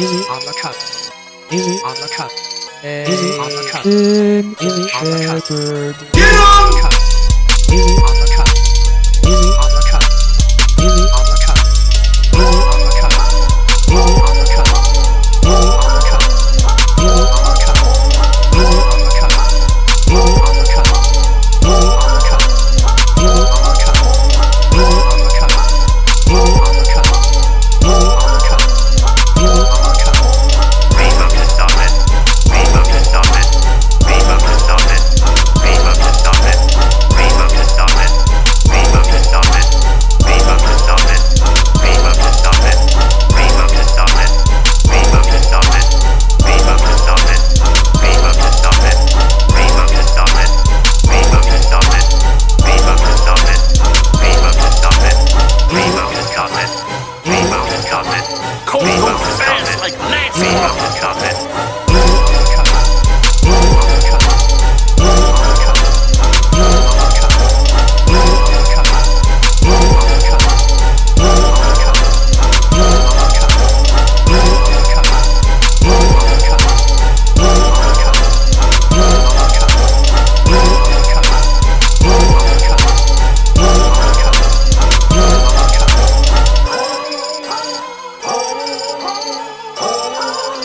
Easy on the cut. Easy on the cut. Easy on the cut. Easy on the cut. Get on! Easy on the cut.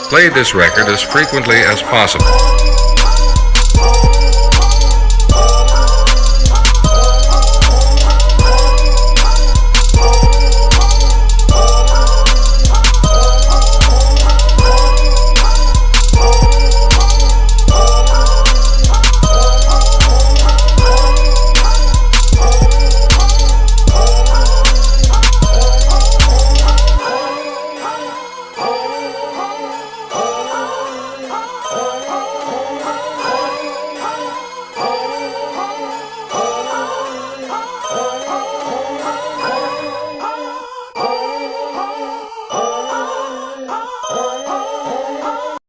Play this record as frequently as possible.